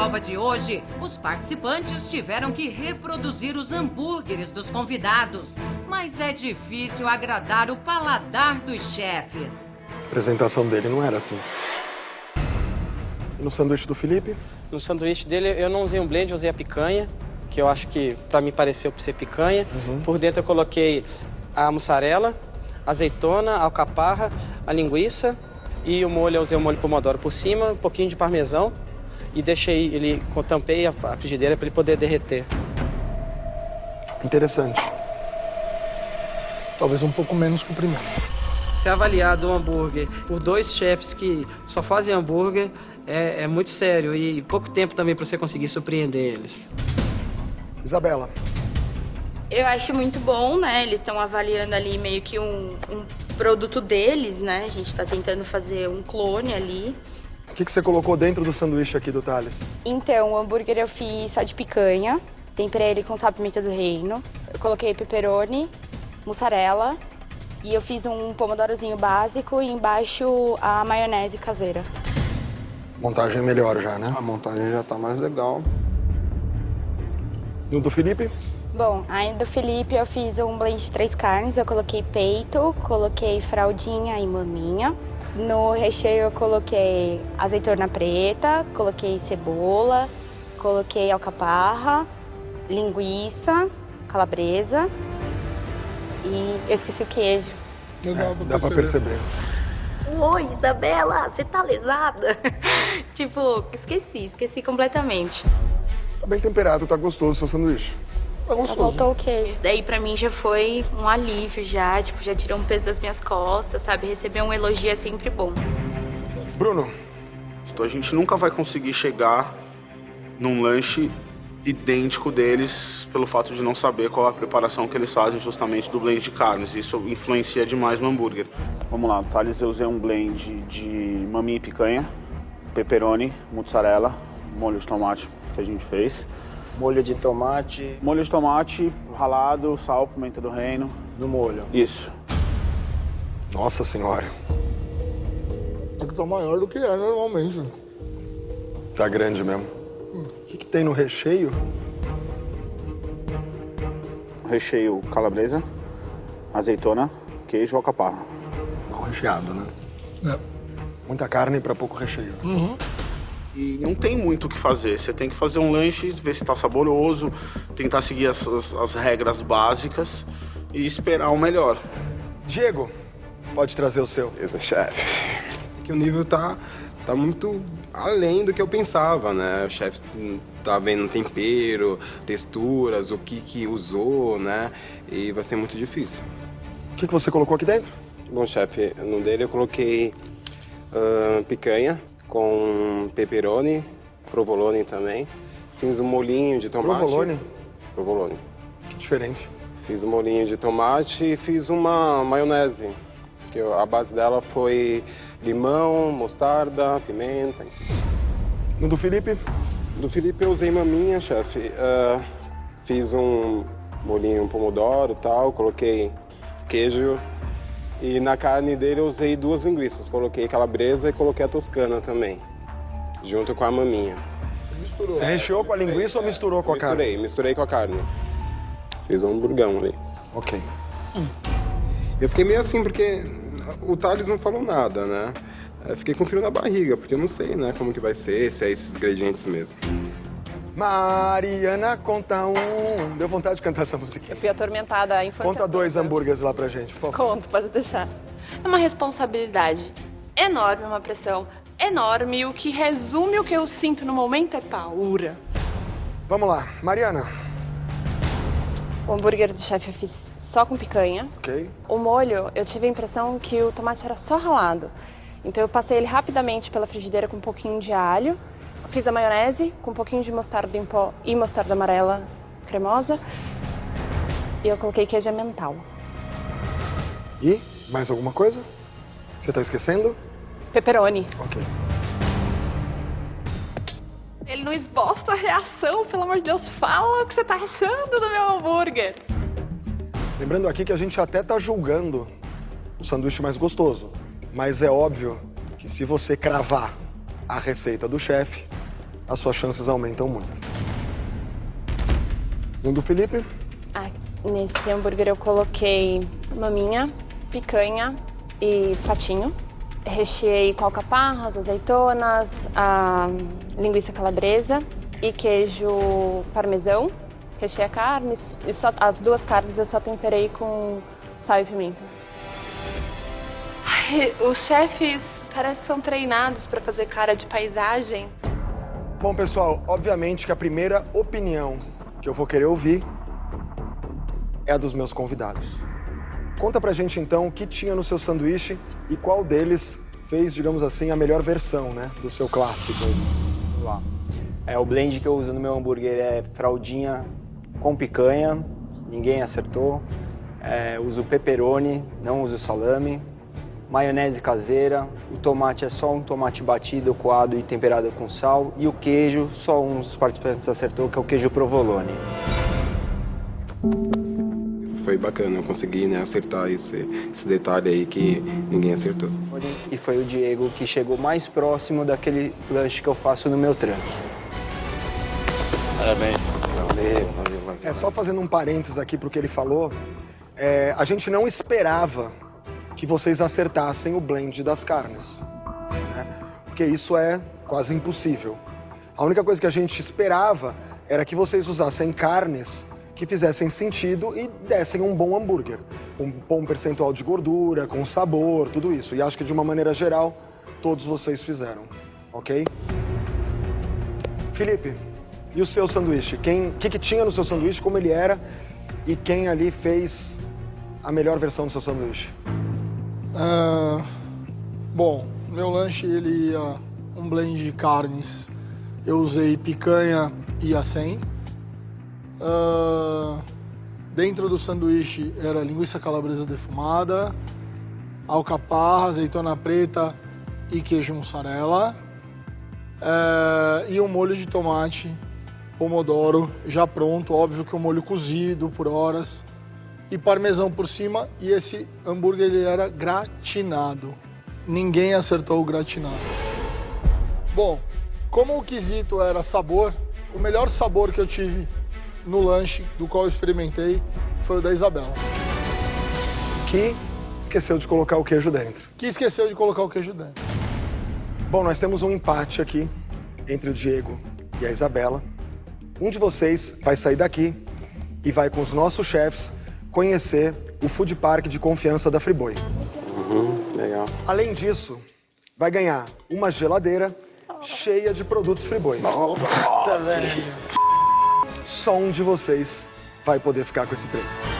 prova de hoje, os participantes tiveram que reproduzir os hambúrgueres dos convidados. Mas é difícil agradar o paladar dos chefes. A apresentação dele não era assim. E no sanduíche do Felipe? No sanduíche dele eu não usei um blend, eu usei a picanha, que eu acho que para mim pareceu ser picanha. Uhum. Por dentro eu coloquei a mussarela, azeitona, alcaparra, a linguiça e o molho, eu usei o molho pomodoro por cima, um pouquinho de parmesão e deixei ele, tampei a frigideira para ele poder derreter. Interessante. Talvez um pouco menos que o primeiro. Ser avaliado um hambúrguer por dois chefes que só fazem hambúrguer é, é muito sério e pouco tempo também para você conseguir surpreender eles. Isabela. Eu acho muito bom, né? Eles estão avaliando ali meio que um, um produto deles, né? A gente está tentando fazer um clone ali. O que, que você colocou dentro do sanduíche aqui do Thales? Então, o hambúrguer eu fiz só de picanha. Temperei ele com sal pimenta do reino. Eu coloquei pepperoni, mussarela. E eu fiz um pomodorozinho básico e embaixo a maionese caseira. Montagem melhor já, né? A montagem já tá mais legal. No do Felipe? Bom, aí do Felipe eu fiz um blend de três carnes. Eu coloquei peito, coloquei fraldinha e maminha. No recheio eu coloquei azeitona preta, coloquei cebola, coloquei alcaparra, linguiça, calabresa e eu esqueci o queijo. É, dá pra perceber. Oi, Isabela, você tá lesada? tipo, esqueci, esqueci completamente. Tá bem temperado, tá gostoso o seu sanduíche. Tá gostoso. Faltou o queijo. Isso daí pra mim já foi um alívio já, tipo, já tirou um peso das minhas costas, sabe? Receber um elogio é sempre bom. Bruno. A gente nunca vai conseguir chegar num lanche idêntico deles pelo fato de não saber qual a preparação que eles fazem justamente do blend de carnes. Isso influencia demais no hambúrguer. Vamos lá, Thales, eu usei um blend de maminha e picanha, pepperoni, mozzarella, molho de tomate que a gente fez. Molho de tomate. Molho de tomate, ralado, sal, pimenta do reino. No molho. Isso. Nossa senhora. É que tá maior do que é normalmente. Tá grande mesmo. O que, que tem no recheio? Recheio calabresa, azeitona, queijo ou alcaparra. Mal recheado, né? É. Muita carne para pouco recheio. Uhum. E não tem muito o que fazer. Você tem que fazer um lanche, ver se está saboroso, tentar seguir as, as, as, regras básicas e esperar o melhor. Diego, pode trazer o seu. Eu, chefe. Que o nível tá, tá muito além do que eu pensava, né? O chefe tá vendo tempero, texturas, o que que usou, né? E vai ser muito difícil. O que, que você colocou aqui dentro? Bom, chefe, no dele eu coloquei uh, picanha, com pepperoni, provolone também. Fiz um molinho de tomate. Provolone? Provolone. Que diferente. Fiz um molinho de tomate e fiz uma maionese. Que a base dela foi limão, mostarda, pimenta. No do Felipe? Do Felipe eu usei maminha, chefe. Uh, fiz um molinho pomodoro e tal, coloquei queijo e na carne dele eu usei duas linguiças. Coloquei calabresa e coloquei a toscana também. Junto com a maminha. Você misturou? Você recheou com a linguiça ou misturou com a misturei, carne? Misturei, misturei com a carne. Fiz um hamburgão ali. Ok. Eu fiquei meio assim, porque o Thales não falou nada, né? Eu fiquei com frio na barriga, porque eu não sei, né, como que vai ser, se é esses ingredientes mesmo. Mariana, conta um. Deu vontade de cantar essa musiquinha. Eu fui atormentada a infância Conta dois hambúrgueres lá pra gente, por favor. Conto, pode deixar. É uma responsabilidade enorme, uma pressão enorme. E o que resume o que eu sinto no momento é paura. Vamos lá. Mariana. O hambúrguer do chefe eu fiz só com picanha. Ok. O molho, eu tive a impressão que o tomate era só ralado. Então eu passei ele rapidamente pela frigideira com um pouquinho de alho. Fiz a maionese com um pouquinho de mostarda em pó e mostarda amarela cremosa. E eu coloquei queijo emmental. E mais alguma coisa? Você tá esquecendo? Pepperoni. Ok. Ele não esboça a reação, pelo amor de Deus, fala o que você tá achando do meu hambúrguer. Lembrando aqui que a gente até tá julgando o sanduíche mais gostoso. Mas é óbvio que se você cravar a receita do chefe, as suas chances aumentam muito. Um do Felipe. Ah, nesse hambúrguer eu coloquei maminha, picanha e patinho. Recheei com alcaparras, azeitonas, linguiça calabresa e queijo parmesão. Recheei a carne e só, as duas carnes eu só temperei com sal e pimenta. Os chefes parecem são treinados para fazer cara de paisagem. Bom, pessoal, obviamente que a primeira opinião que eu vou querer ouvir é a dos meus convidados. Conta pra gente então o que tinha no seu sanduíche e qual deles fez, digamos assim, a melhor versão, né, do seu clássico. Vamos lá. É, o blend que eu uso no meu hambúrguer é fraldinha com picanha, ninguém acertou. É, uso pepperoni, não uso salame. Maionese caseira, o tomate é só um tomate batido, coado e temperado com sal. E o queijo, só um dos participantes acertou, que é o queijo provolone. Foi bacana, eu consegui né, acertar esse, esse detalhe aí que ninguém acertou. E foi o Diego que chegou mais próximo daquele lanche que eu faço no meu truck. Parabéns. Valeu, valeu, valeu. É só fazendo um parênteses aqui pro que ele falou, é, a gente não esperava que vocês acertassem o blend das carnes, né? porque isso é quase impossível. A única coisa que a gente esperava era que vocês usassem carnes que fizessem sentido e dessem um bom hambúrguer, com um bom percentual de gordura, com sabor, tudo isso. E acho que de uma maneira geral, todos vocês fizeram, ok? Felipe, e o seu sanduíche? O que, que tinha no seu sanduíche, como ele era e quem ali fez a melhor versão do seu sanduíche? Ah, bom, meu lanche ele ia um blend de carnes. Eu usei picanha e acém. Ah, dentro do sanduíche era linguiça calabresa defumada, alcaparra, azeitona preta e queijo mussarela. Ah, e um molho de tomate, pomodoro já pronto, óbvio que o molho cozido por horas e parmesão por cima e esse hambúrguer ele era gratinado. Ninguém acertou o gratinado. Bom, como o quesito era sabor, o melhor sabor que eu tive no lanche do qual eu experimentei foi o da Isabela. Que esqueceu de colocar o queijo dentro. Que esqueceu de colocar o queijo dentro. Bom, nós temos um empate aqui entre o Diego e a Isabela. Um de vocês vai sair daqui e vai com os nossos chefes conhecer o food park de confiança da Friboi. Uhum, legal. Além disso, vai ganhar uma geladeira cheia de produtos Friboi. Só um de vocês vai poder ficar com esse prêmio.